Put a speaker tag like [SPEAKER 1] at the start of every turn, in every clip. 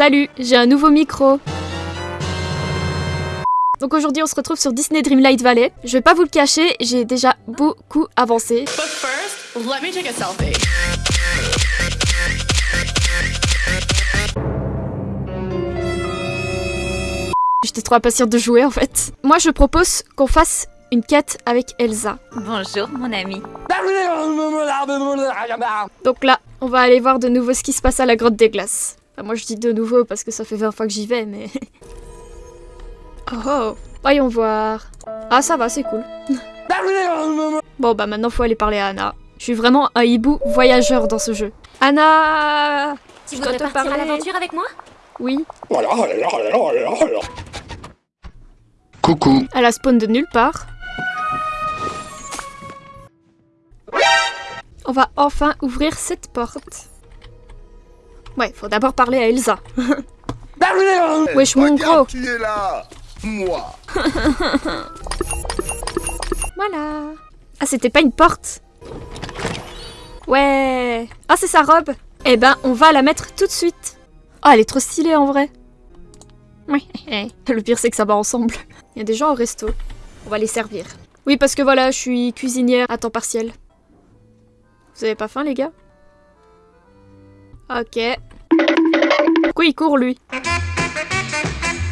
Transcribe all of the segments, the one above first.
[SPEAKER 1] Salut, j'ai un nouveau micro. Donc aujourd'hui on se retrouve sur Disney Dreamlight Valley. Je vais pas vous le cacher, j'ai déjà beaucoup avancé.
[SPEAKER 2] But first, let me take a selfie.
[SPEAKER 1] J'étais trop impatiente de jouer en fait. Moi je propose qu'on fasse une quête avec Elsa.
[SPEAKER 3] Bonjour mon ami.
[SPEAKER 1] Donc là, on va aller voir de nouveau ce qui se passe à la grotte des glaces. Enfin, moi je dis de nouveau parce que ça fait 20 fois que j'y vais, mais... oh oh Voyons voir. Ah ça va, c'est cool. bon bah maintenant faut aller parler à Anna. Je suis vraiment un hibou voyageur dans ce jeu. Anna
[SPEAKER 3] Tu
[SPEAKER 1] Je
[SPEAKER 3] voudrais
[SPEAKER 1] te
[SPEAKER 3] partir à
[SPEAKER 1] parler.
[SPEAKER 3] l'aventure avec moi?
[SPEAKER 1] Oui,
[SPEAKER 4] Coucou.
[SPEAKER 1] elle a spawn de nulle part. On va enfin ouvrir cette porte. Ouais, faut d'abord parler à Elsa. Wesh mon gros
[SPEAKER 4] qui est là Moi.
[SPEAKER 1] Voilà. Ah, c'était pas une porte Ouais. Ah, c'est sa robe. Eh ben, on va la mettre tout de suite. Oh, elle est trop stylée en vrai. Oui. Le pire, c'est que ça va ensemble. Il y a des gens au resto. On va les servir. Oui, parce que voilà, je suis cuisinière à temps partiel. Vous avez pas faim, les gars? Ok. Pourquoi il court, lui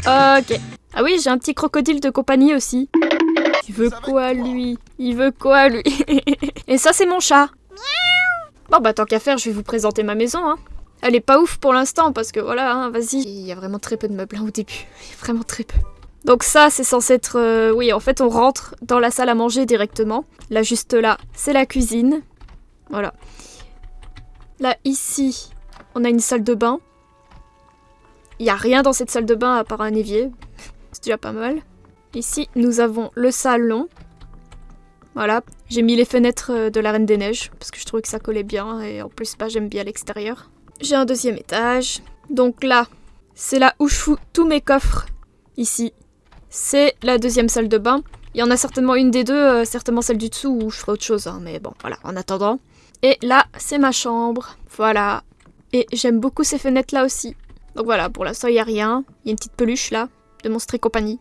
[SPEAKER 1] Ok. Ah oui, j'ai un petit crocodile de compagnie aussi. Il veut quoi lui? Il veut quoi lui? Et ça c'est mon chat. Bon bah tant qu'à faire, je vais vous présenter ma maison. Hein. Elle est pas ouf pour l'instant parce que voilà, hein, vas-y. Il y a vraiment très peu de meubles hein, au début. Il y a vraiment très peu. Donc ça c'est censé être... euh, Oui, en fait on rentre dans la salle à manger directement. Là juste là, c'est la cuisine. Voilà. Là ici, on a une salle de bain. Il y a rien dans cette salle de bain à part un évier. C'est déjà pas mal. Ici, nous avons le salon. Voilà, j'ai mis les fenêtres euh, de la Reine des Neiges parce que je trouvais que ça collait bien et en plus, bah, j'aime bien l'extérieur. J'ai un deuxième étage. Donc là, c'est là où je fous tous mes coffres. Ici, c'est la deuxième salle de bain. Il y en a certainement une des deux, euh, certainement celle du dessous où je ferai autre chose, hein, mais bon, voilà, en attendant. Et là, c'est ma chambre. Voilà. Et j'aime beaucoup ces fenêtres là aussi. Donc voilà, pour l'instant, il n'y a rien. Il y a une petite peluche là, de Monstre et compagnie.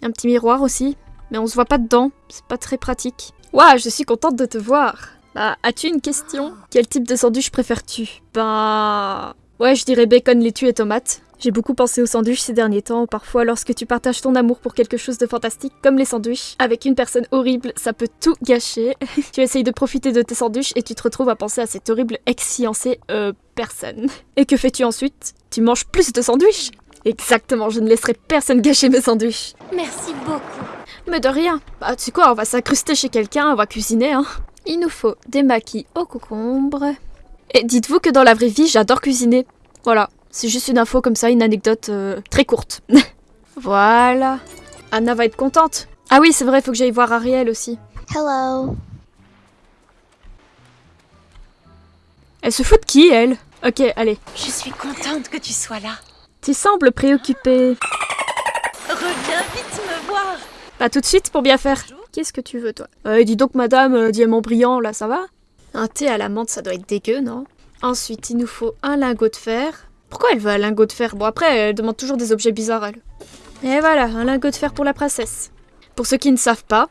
[SPEAKER 1] Un petit miroir aussi, mais on se voit pas dedans, c'est pas très pratique. Waouh, je suis contente de te voir. Bah, as-tu une question? Quel type de sandwich préfères-tu? Ben... Ouais, je dirais bacon, laitue et tomate. J'ai beaucoup pensé aux sandwichs ces derniers temps. Parfois, lorsque tu partages ton amour pour quelque chose de fantastique, comme les sandwichs, avec une personne horrible, ça peut tout gâcher. tu essayes de profiter de tes sandwichs et tu te retrouves à penser à cette horrible ex-fiancée, euh, personne. Et que fais-tu ensuite? Tu manges plus de sandwichs? Exactement, je ne laisserai personne gâcher mes sandwichs.
[SPEAKER 3] Merci beaucoup.
[SPEAKER 1] Mais de rien. Bah, tu sais quoi, on va s'incruster chez quelqu'un, on va cuisiner, hein. Il nous faut des maquis au concombre. Et dites-vous que dans la vraie vie, j'adore cuisiner. Voilà, c'est juste une info comme ça, une anecdote euh, très courte. voilà. Anna va être contente. Ah oui, c'est vrai, il faut que j'aille voir Ariel aussi.
[SPEAKER 3] Hello.
[SPEAKER 1] Elle se fout de qui, elle? Ok, allez.
[SPEAKER 3] Je suis contente que tu sois là.
[SPEAKER 1] Tu sembles préoccupée.
[SPEAKER 3] Reviens vite me voir.
[SPEAKER 1] Pas tout de suite pour bien faire. Qu'est-ce que tu veux, toi? Euh, Dis donc, madame, euh, diamant brillant, là, ça va? Un thé à la menthe, ça doit être dégueu, non? Ensuite, il nous faut un lingot de fer. Pourquoi elle veut un lingot de fer Bon, après, elle demande toujours des objets bizarres, elle. Et voilà, un lingot de fer pour la princesse. Pour ceux qui ne savent pas,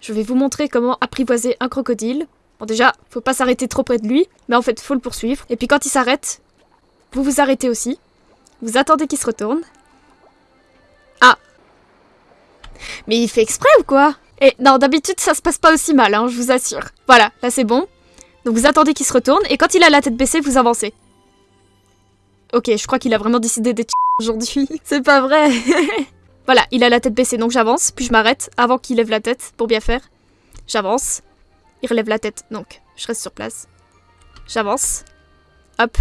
[SPEAKER 1] je vais vous montrer comment apprivoiser un crocodile. Bon, déjà, faut pas s'arrêter trop près de lui, mais en fait, faut le poursuivre. Et puis quand il s'arrête, vous vous arrêtez aussi. Vous attendez qu'il se retourne. Ah Mais il fait exprès ou quoi? Et non, d'habitude, ça se passe pas aussi mal, hein, je vous assure. Voilà, là c'est bon. Donc vous attendez qu'il se retourne, et quand il a la tête baissée, vous avancez. Ok, je crois qu'il a vraiment décidé d'être aujourd'hui. C'est pas vrai Voilà, il a la tête baissée, donc j'avance, puis je m'arrête avant qu'il lève la tête, pour bien faire. J'avance. Il relève la tête, donc je reste sur place. J'avance. Hop.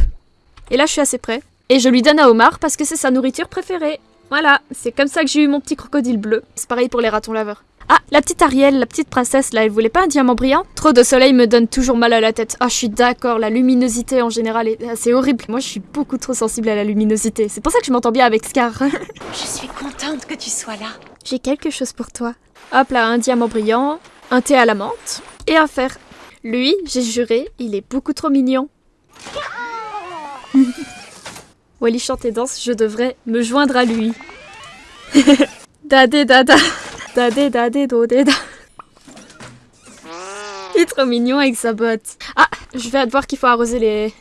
[SPEAKER 1] Et là, je suis assez près. Et je lui donne à Omar parce que c'est sa nourriture préférée. Voilà, c'est comme ça que j'ai eu mon petit crocodile bleu. C'est pareil pour les ratons laveurs. Ah, la petite Ariel, la petite princesse, là, elle voulait pas un diamant brillant? Trop de soleil me donne toujours mal à la tête. Ah, je suis d'accord, la luminosité en général, est- c'est horrible. Moi, je suis beaucoup trop sensible à la luminosité. C'est pour ça que je m'entends bien avec Scar.
[SPEAKER 3] Je suis contente que tu sois là.
[SPEAKER 1] J'ai quelque chose pour toi. Hop là, un diamant brillant, un thé à la menthe et un fer. Lui, j'ai juré, il est beaucoup trop mignon. Wally chante et danse, je devrais me joindre à lui. Dadé dada. Dadé dadé do da. Il est trop mignon avec sa botte. Ah, je vais voir qu'il faut arroser les...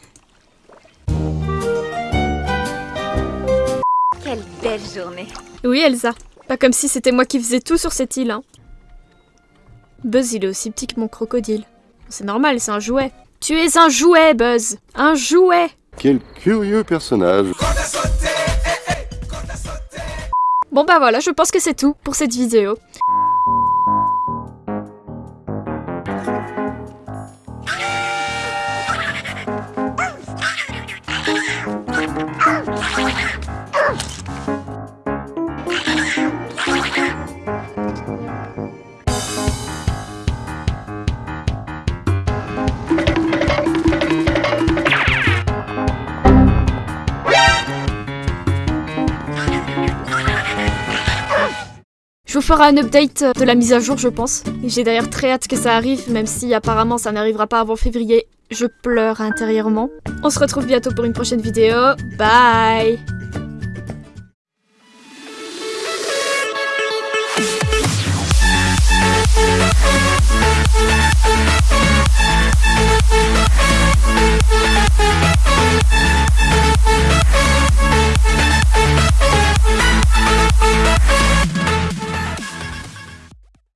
[SPEAKER 3] Quelle belle journée.
[SPEAKER 1] Oui, Elsa. Pas comme si c'était moi qui faisais tout sur cette île, hein. Buzz, il est aussi petit que mon crocodile. C'est normal, c'est un jouet. Tu es un jouet, Buzz. Un jouet.
[SPEAKER 5] Quel curieux personnage.
[SPEAKER 1] Bon bah voilà, je pense que c'est tout pour cette vidéo. Je vous ferai un update euh, de la mise à jour, je pense. J'ai d'ailleurs très hâte que ça arrive, même si apparemment ça n'arrivera pas avant février. Je pleure intérieurement. On se retrouve bientôt pour une prochaine vidéo. Bye